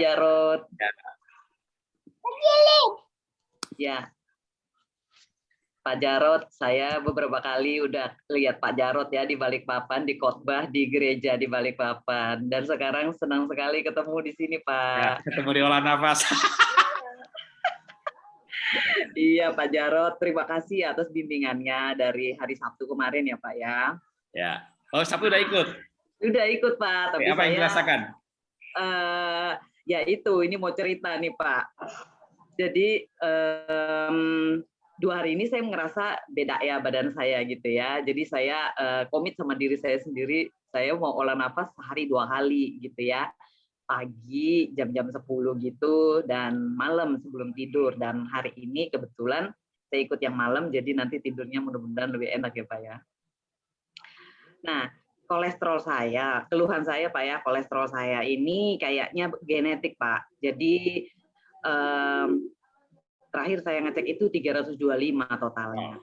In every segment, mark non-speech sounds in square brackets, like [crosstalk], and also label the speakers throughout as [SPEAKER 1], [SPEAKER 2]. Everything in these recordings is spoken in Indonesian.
[SPEAKER 1] Jarot.
[SPEAKER 2] Ya.
[SPEAKER 1] Ya. Pak Jarot, saya beberapa kali udah lihat Pak Jarot ya di Balikpapan, di khotbah di gereja di Balikpapan. Dan sekarang senang sekali ketemu di sini,
[SPEAKER 2] Ya,
[SPEAKER 1] Pak.
[SPEAKER 2] ketemu di olah nafas. [laughs]
[SPEAKER 1] Iya, Pak Jarot. Terima kasih atas bimbingannya dari hari Sabtu kemarin ya, Pak ya.
[SPEAKER 2] Ya. Oh, Sabtu udah ikut.
[SPEAKER 1] Udah ikut, Pak. Tapi
[SPEAKER 2] Apa yang
[SPEAKER 1] saya
[SPEAKER 2] dirasakan?
[SPEAKER 1] eh ya itu ini mau cerita nih Pak. Jadi em, dua hari ini saya ngerasa beda ya badan saya gitu ya. Jadi saya eh, komit sama diri saya sendiri. Saya mau olah nafas sehari dua kali gitu ya. Pagi jam-jam 10 gitu dan malam sebelum tidur. Dan hari ini kebetulan saya ikut yang malam jadi nanti tidurnya mudah-mudahan lebih enak ya Pak ya. Nah, kolesterol saya, keluhan saya Pak ya, kolesterol saya ini kayaknya genetik Pak. Jadi em, terakhir saya ngecek itu 325 totalnya.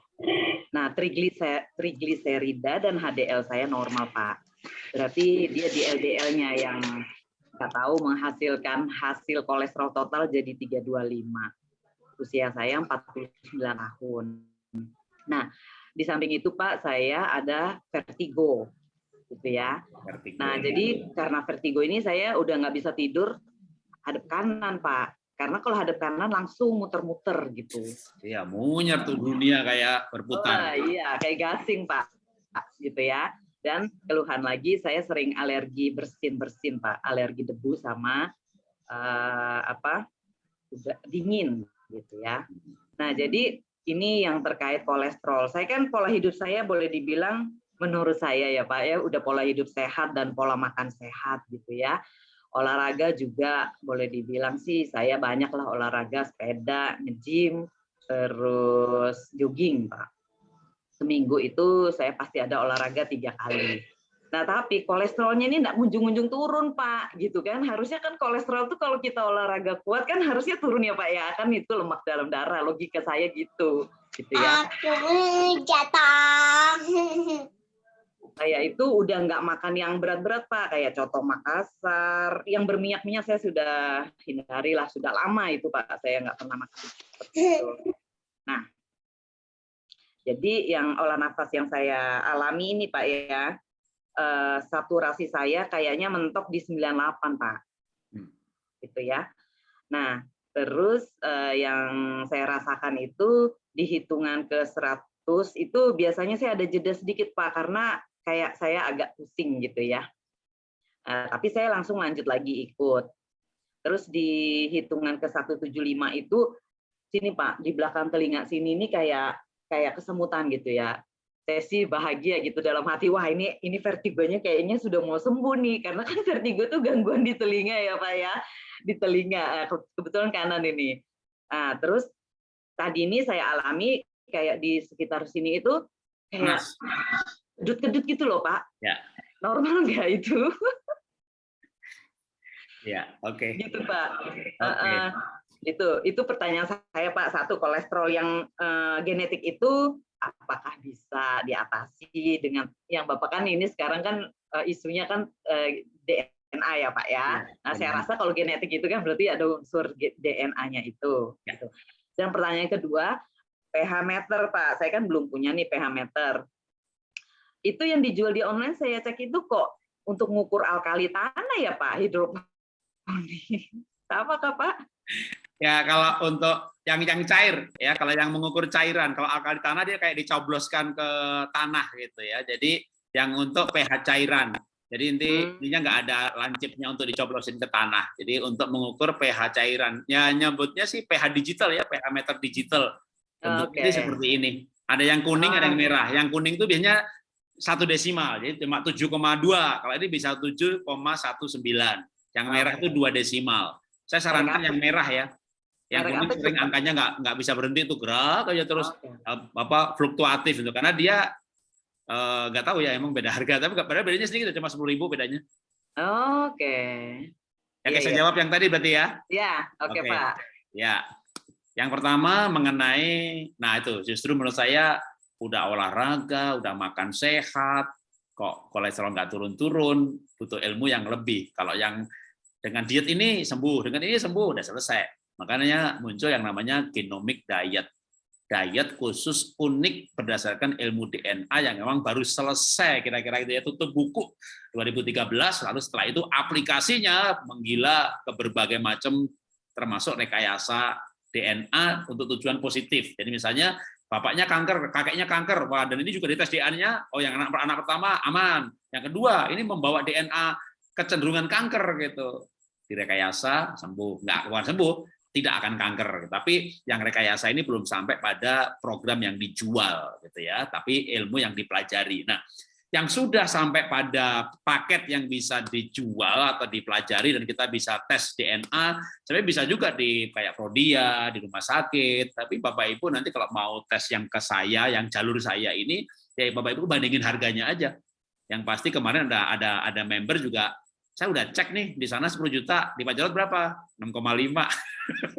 [SPEAKER 1] Nah, triglise- trigliserida dan HDL saya normal Pak. Berarti dia di LDL-nya yang nggak tahu menghasilkan hasil kolesterol total jadi 325. Usia saya 49 tahun. Nah, di samping itu Pak, saya ada vertigo gitu ya.
[SPEAKER 2] Vertigo.
[SPEAKER 1] Nah, jadi karena vertigo ini saya udah nggak bisa tidur hadap kanan, Pak. Karena kalau hadap kanan langsung muter-muter gitu.
[SPEAKER 2] Iya, munyer tuh dunia kayak berputar.
[SPEAKER 1] iya, kayak gasing, Pak. Gitu ya. Dan keluhan lagi saya sering alergi bersin-bersin, Pak. Alergi debu sama eh, apa? dingin gitu ya. Nah, jadi ini yang terkait kolesterol. Saya kan pola hidup saya boleh dibilang menurut saya ya Pak ya udah pola hidup sehat dan pola makan sehat gitu ya. Olahraga juga boleh dibilang sih saya banyak lah olahraga sepeda, nge-gym, terus jogging Pak. Seminggu itu saya pasti ada olahraga tiga kali. Nah tapi kolesterolnya ini nggak kunjung-kunjung turun Pak, gitu kan? Harusnya kan kolesterol tuh kalau kita olahraga kuat kan harusnya turun ya Pak ya, kan itu lemak dalam darah. Logika saya gitu, gitu ya.
[SPEAKER 3] Aku. [laughs]
[SPEAKER 1] Saya itu udah nggak makan yang berat-berat Pak, kayak coto Makassar, yang berminyak-minyak saya sudah hindari lah, sudah lama itu Pak, saya nggak pernah makan seperti itu. Nah, jadi yang olah nafas yang saya alami ini Pak ya, eh, saturasi saya kayaknya mentok di 98 Pak,
[SPEAKER 2] Hmm.
[SPEAKER 1] gitu ya. Nah, terus eh, yang saya rasakan itu di hitungan ke 100 itu biasanya saya ada jeda sedikit Pak, karena kayak saya agak pusing gitu ya. Eh, tapi saya langsung lanjut lagi ikut. Terus di hitungan ke 175 itu sini Pak, di belakang telinga sini ini kayak kayak kesemutan gitu ya. Saya bahagia gitu dalam hati, wah ini ini vertigonya kayaknya sudah mau sembuh nih, karena kan vertigo tuh gangguan di telinga ya Pak ya, di telinga, Eh, ke- kebetulan kanan ini. Nah, terus tadi ini saya alami kayak di sekitar sini itu kayak Kedut-kedut gitu loh Pak.
[SPEAKER 2] Ya.
[SPEAKER 1] Normal nggak itu?
[SPEAKER 2] Ya, oke.
[SPEAKER 1] gitu Pak.
[SPEAKER 2] Oke.
[SPEAKER 1] Heeh. itu itu pertanyaan saya Pak. Satu kolesterol yang eh, genetik itu apakah bisa diatasi dengan yang Bapak kan ini sekarang kan eh, isunya kan eh, DNA ya Pak ya.
[SPEAKER 2] Ya,
[SPEAKER 1] Nah saya rasa kalau genetik itu kan berarti ada unsur DNA-nya itu.
[SPEAKER 2] Ya.
[SPEAKER 1] Gitu. Dan pertanyaan kedua pH meter Pak. Saya kan belum punya nih pH meter. Itu yang dijual di online saya cek itu kok untuk mengukur alkali tanah ya Pak hidroponik. Apa kah Pak?
[SPEAKER 2] Ya, kalau untuk yang yang cair ya, kalau yang mengukur cairan, kalau alkali tanah dia kayak dicobloskan ke tanah gitu ya. Jadi yang untuk pH cairan. Jadi inti
[SPEAKER 1] Hmm.
[SPEAKER 2] intinya nggak ada lancipnya untuk dicoblosin ke tanah. Jadi untuk mengukur pH cairan. Ya nyebutnya sih pH digital ya, pH meter digital. Bentuknya seperti ini. Ada yang kuning, ada yang
[SPEAKER 1] Ah.
[SPEAKER 2] merah. Yang kuning itu biasanya satu desimal, jadi cuma 7,2. Kalau ini bisa 7,19. Yang merah itu dua desimal. Saya sarankan yang merah ya. Yang kuning sering angkanya nggak nggak bisa berhenti itu gerak aja terus eh, apa fluktuatif itu karena dia eh, nggak tahu ya emang beda harga tapi padahal bedanya sedikit cuma sepuluh ribu bedanya.
[SPEAKER 1] Oke.
[SPEAKER 2] Ya,
[SPEAKER 1] Iya,
[SPEAKER 2] saya
[SPEAKER 1] iya.
[SPEAKER 2] jawab yang tadi berarti ya.
[SPEAKER 1] Ya, oke
[SPEAKER 2] Oke.
[SPEAKER 1] Pak.
[SPEAKER 2] Ya. Yang pertama mengenai nah itu justru menurut saya udah olahraga, udah makan sehat, kok kolesterol nggak turun-turun, butuh ilmu yang lebih. Kalau yang dengan diet ini sembuh, dengan ini sembuh, udah selesai. Makanya muncul yang namanya genomic diet. Diet khusus unik berdasarkan ilmu DNA yang memang baru selesai kira-kira itu ya tutup buku 2013 lalu setelah itu aplikasinya menggila ke berbagai macam termasuk rekayasa DNA untuk tujuan positif. Jadi misalnya bapaknya kanker, kakeknya kanker, wah dan ini juga dites DNA-nya, oh yang anak anak pertama aman, yang kedua ini membawa DNA kecenderungan kanker gitu, direkayasa sembuh, nggak bukan sembuh, tidak akan kanker. Tapi yang rekayasa ini belum sampai pada program yang dijual gitu ya, tapi ilmu yang dipelajari. Nah, yang sudah sampai pada paket yang bisa dijual atau dipelajari dan kita bisa tes DNA, sebenarnya bisa juga di kayak Prodia, di rumah sakit, tapi Bapak Ibu nanti kalau mau tes yang ke saya, yang jalur saya ini, ya Bapak Ibu bandingin harganya aja. Yang pasti kemarin ada ada ada member juga saya udah cek nih di sana 10 juta, di Pak Jarod berapa? 6,5.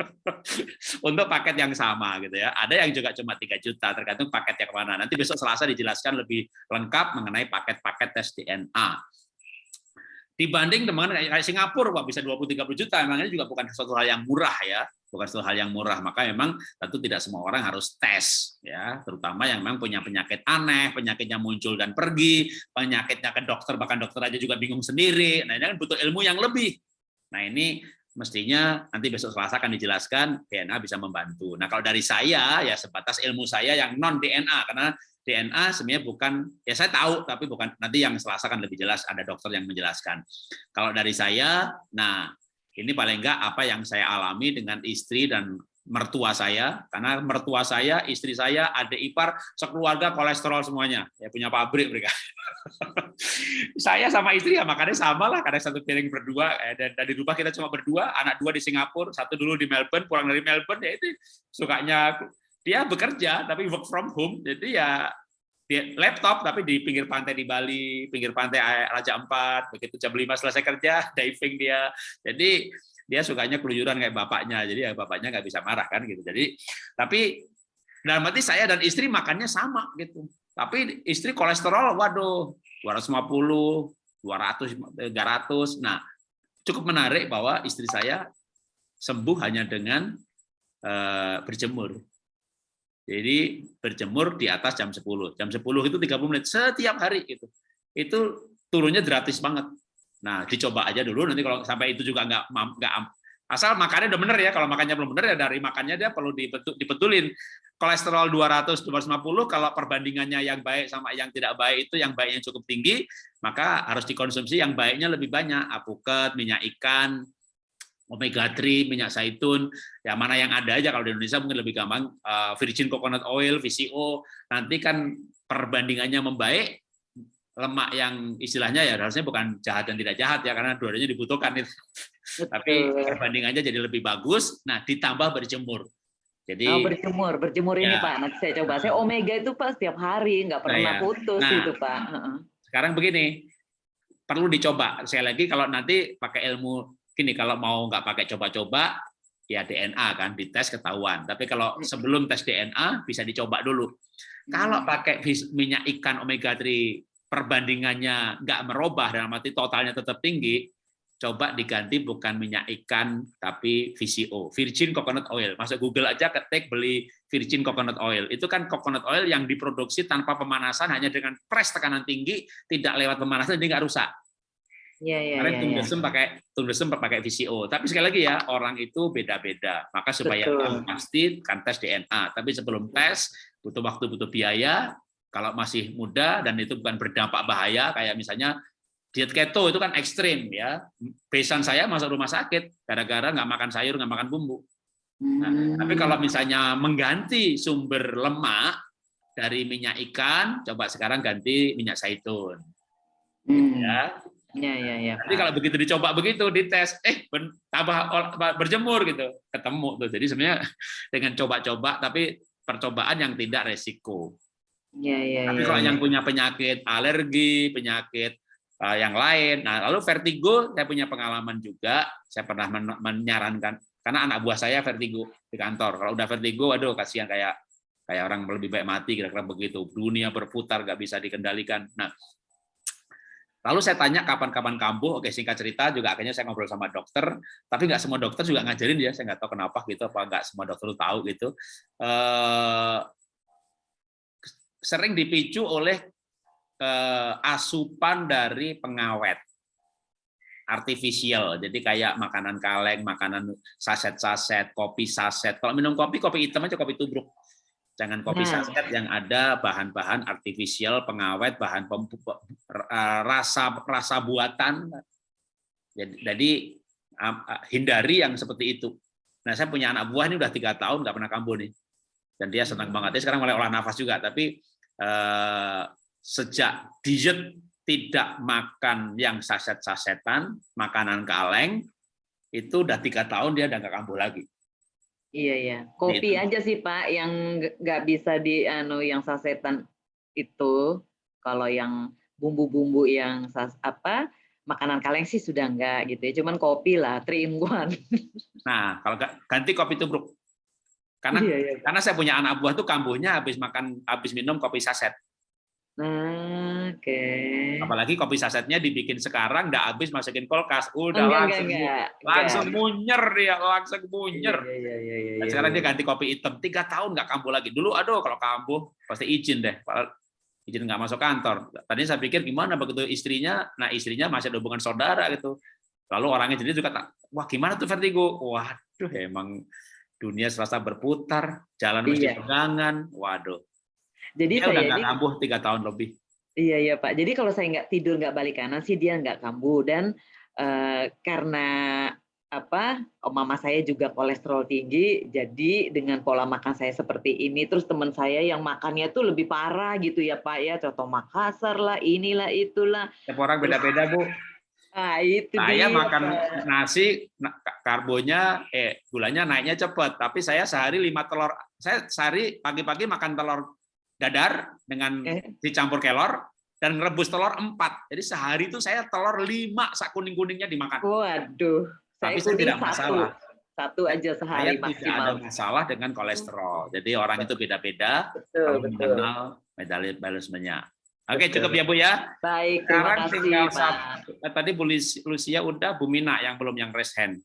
[SPEAKER 2] [laughs] Untuk paket yang sama gitu ya. Ada yang juga cuma 3 juta, tergantung paket yang mana. Nanti besok Selasa dijelaskan lebih lengkap mengenai paket-paket tes DNA. Dibanding teman kayak Singapura, wah bisa 20-30 juta, emangnya juga bukan sesuatu hal yang murah ya bukan suatu hal yang murah. Maka memang tentu tidak semua orang harus tes, ya, terutama yang memang punya penyakit aneh, penyakitnya muncul dan pergi, penyakitnya ke dokter, bahkan dokter aja juga bingung sendiri. Nah ini kan butuh ilmu yang lebih. Nah ini mestinya nanti besok Selasa akan dijelaskan DNA bisa membantu. Nah kalau dari saya ya sebatas ilmu saya yang non DNA karena DNA sebenarnya bukan ya saya tahu tapi bukan nanti yang Selasa kan lebih jelas ada dokter yang menjelaskan. Kalau dari saya, nah ini paling enggak apa yang saya alami dengan istri dan mertua saya, karena mertua saya, istri saya, adik ipar, sekeluarga kolesterol semuanya, ya punya pabrik mereka. [laughs] saya sama istri ya makannya sama lah, karena satu piring berdua, eh, dan dari rumah kita cuma berdua, anak dua di Singapura, satu dulu di Melbourne, pulang dari Melbourne, ya itu sukanya dia bekerja tapi work from home, jadi ya di laptop tapi di pinggir pantai di Bali, pinggir pantai Raja Ampat, begitu jam 5 selesai kerja, [laughs] diving dia. Jadi dia sukanya keluyuran kayak bapaknya, jadi ya bapaknya nggak bisa marah kan gitu. Jadi tapi dalam arti saya dan istri makannya sama gitu. Tapi istri kolesterol, waduh, 250, 200, 300. Nah, cukup menarik bahwa istri saya sembuh hanya dengan uh, berjemur. Jadi berjemur di atas jam 10. Jam 10 itu 30 menit setiap hari itu. Itu turunnya gratis banget. Nah, dicoba aja dulu nanti kalau sampai itu juga nggak nggak asal makannya udah bener ya. Kalau makannya belum bener ya dari makannya dia perlu dibetulin. Kolesterol 200 250 kalau perbandingannya yang baik sama yang tidak baik itu yang baiknya cukup tinggi, maka harus dikonsumsi yang baiknya lebih banyak. Apuket, minyak ikan, omega 3, minyak zaitun, ya mana yang ada aja kalau di Indonesia mungkin lebih gampang uh, virgin coconut oil, VCO. Nanti kan perbandingannya membaik, lemak yang istilahnya ya harusnya bukan jahat dan tidak jahat ya karena dua-duanya dibutuhkan itu. Tapi perbandingannya jadi lebih bagus. Nah, ditambah berjemur. Jadi
[SPEAKER 1] oh, berjemur, berjemur ya. ini Pak. Nanti saya coba. Saya omega itu Pak setiap hari, nggak pernah nah, ya. putus nah, itu Pak.
[SPEAKER 2] Sekarang begini, perlu dicoba. Saya lagi kalau nanti pakai ilmu gini kalau mau nggak pakai coba-coba ya DNA kan dites ketahuan. Tapi kalau sebelum tes DNA bisa dicoba dulu. Kalau hmm. pakai minyak ikan omega 3 perbandingannya nggak merubah dalam arti totalnya tetap tinggi, coba diganti bukan minyak ikan tapi VCO, virgin coconut oil. Masuk Google aja ketik beli virgin coconut oil. Itu kan coconut oil yang diproduksi tanpa pemanasan hanya dengan press tekanan tinggi, tidak lewat pemanasan jadi nggak rusak.
[SPEAKER 1] Iya, iya,
[SPEAKER 2] Karena ya, ya. pakai tundesem pakai VCO. Tapi sekali lagi ya, orang itu beda-beda. Maka supaya pasti kan tes DNA. Tapi sebelum tes butuh waktu, butuh biaya. Kalau masih muda dan itu bukan berdampak bahaya kayak misalnya diet keto itu kan ekstrim ya. Besan saya masuk rumah sakit gara-gara nggak makan sayur, nggak makan bumbu. Nah, hmm. tapi kalau misalnya mengganti sumber lemak dari minyak ikan, coba sekarang ganti minyak zaitun. Hmm. Ya,
[SPEAKER 1] Ya, ya, ya.
[SPEAKER 2] Jadi kalau begitu dicoba begitu, dites, eh tambah berjemur gitu, ketemu tuh. Jadi sebenarnya [laughs] dengan coba-coba, tapi percobaan yang tidak resiko.
[SPEAKER 1] Ya, ya,
[SPEAKER 2] tapi
[SPEAKER 1] ya,
[SPEAKER 2] kalau
[SPEAKER 1] ya.
[SPEAKER 2] yang punya penyakit alergi, penyakit uh, yang lain, nah lalu vertigo, saya punya pengalaman juga. Saya pernah men menyarankan karena anak buah saya vertigo di kantor. Kalau udah vertigo, aduh kasihan kayak kayak orang lebih baik mati kira-kira begitu. Dunia berputar, nggak bisa dikendalikan. Nah, Lalu saya tanya kapan-kapan kambuh, oke singkat cerita juga akhirnya saya ngobrol sama dokter, tapi nggak semua dokter juga ngajarin ya, saya nggak tahu kenapa gitu, apa nggak semua dokter tahu gitu. Eh, sering dipicu oleh eh, asupan dari pengawet artificial, jadi kayak makanan kaleng, makanan saset-saset, kopi saset. Kalau minum kopi, kopi hitam aja kopi tubruk. Jangan kopi
[SPEAKER 1] Nah.
[SPEAKER 2] saset yang ada bahan-bahan artifisial, pengawet, bahan rasa rasa buatan. Jadi, jadi hindari yang seperti itu. Nah, saya punya anak buah ini udah tiga tahun nggak pernah kambuh nih, dan dia senang banget. Dia sekarang mulai olah nafas juga, tapi eh, sejak diet tidak makan yang saset-sasetan, makanan kaleng, itu udah tiga tahun dia udah nggak kambuh lagi.
[SPEAKER 1] Iya ya, kopi
[SPEAKER 2] Gitu.
[SPEAKER 1] aja sih Pak yang nggak- bisa di anu yang sasetan itu. Kalau yang bumbu-bumbu yang sas, apa makanan kaleng sih sudah enggak gitu ya. Cuman kopi lah, three in one. [laughs]
[SPEAKER 2] Nah, kalau ganti kopi tubruk. Karena
[SPEAKER 1] Iya, iya.
[SPEAKER 2] karena saya punya anak buah tuh kambuhnya habis makan habis minum kopi saset.
[SPEAKER 1] Nah, oke.
[SPEAKER 2] Apalagi kopi sasetnya dibikin sekarang nggak habis masukin kulkas, udah
[SPEAKER 1] Enggak,
[SPEAKER 2] langsung
[SPEAKER 1] enggak, enggak.
[SPEAKER 2] langsung
[SPEAKER 1] enggak.
[SPEAKER 2] munyer dia, langsung munyer.
[SPEAKER 1] Iya, iya, iya, iya, iya,
[SPEAKER 2] sekarang
[SPEAKER 1] iya.
[SPEAKER 2] dia ganti kopi hitam tiga tahun nggak kambuh lagi. Dulu aduh kalau kambuh pasti izin deh, izin nggak masuk kantor. Tadi saya pikir gimana begitu istrinya, nah istrinya masih ada hubungan saudara gitu. Lalu orangnya jadi juga tak, wah gimana tuh vertigo? Waduh emang dunia serasa berputar, jalan mesti
[SPEAKER 1] Iya.
[SPEAKER 2] pegangan, waduh.
[SPEAKER 1] Jadi
[SPEAKER 2] Dia udah
[SPEAKER 1] saya
[SPEAKER 2] nggak
[SPEAKER 1] ini
[SPEAKER 2] kambuh tiga tahun lebih.
[SPEAKER 1] Iya iya Pak. Jadi kalau saya nggak tidur nggak balik kanan sih dia nggak kambuh dan eh, karena apa oh, mama saya juga kolesterol tinggi jadi dengan pola makan saya seperti ini terus teman saya yang makannya tuh lebih parah gitu ya Pak ya contoh Makassar lah inilah itulah
[SPEAKER 2] Setiap orang beda-beda bu.
[SPEAKER 1] ah itu
[SPEAKER 2] Saya
[SPEAKER 1] dia,
[SPEAKER 2] makan
[SPEAKER 1] Pak.
[SPEAKER 2] nasi, na- karbonya, eh gulanya naiknya cepat. Tapi saya sehari lima telur. Saya sehari pagi-pagi makan telur dadar dengan dicampur kelor dan rebus telur empat. Jadi sehari itu saya telur lima sak kuning kuningnya dimakan.
[SPEAKER 1] waduh saya
[SPEAKER 2] Tapi saya tidak masalah.
[SPEAKER 1] satu aja
[SPEAKER 2] Saya
[SPEAKER 1] sehari
[SPEAKER 2] tidak ada
[SPEAKER 1] maksimal
[SPEAKER 2] masalah dengan kolesterol. Jadi orang itu beda-beda
[SPEAKER 1] betul
[SPEAKER 2] kalau
[SPEAKER 1] betul
[SPEAKER 2] mengenal metabolismenya. Oke
[SPEAKER 1] Betul.
[SPEAKER 2] cukup ya bu ya.
[SPEAKER 1] baik terima
[SPEAKER 2] Sekarang
[SPEAKER 1] kasih
[SPEAKER 2] tinggal
[SPEAKER 1] Pak
[SPEAKER 2] satu. Eh, Tadi Bu Lucia udah, Bu Mina yang belum yang raise hand.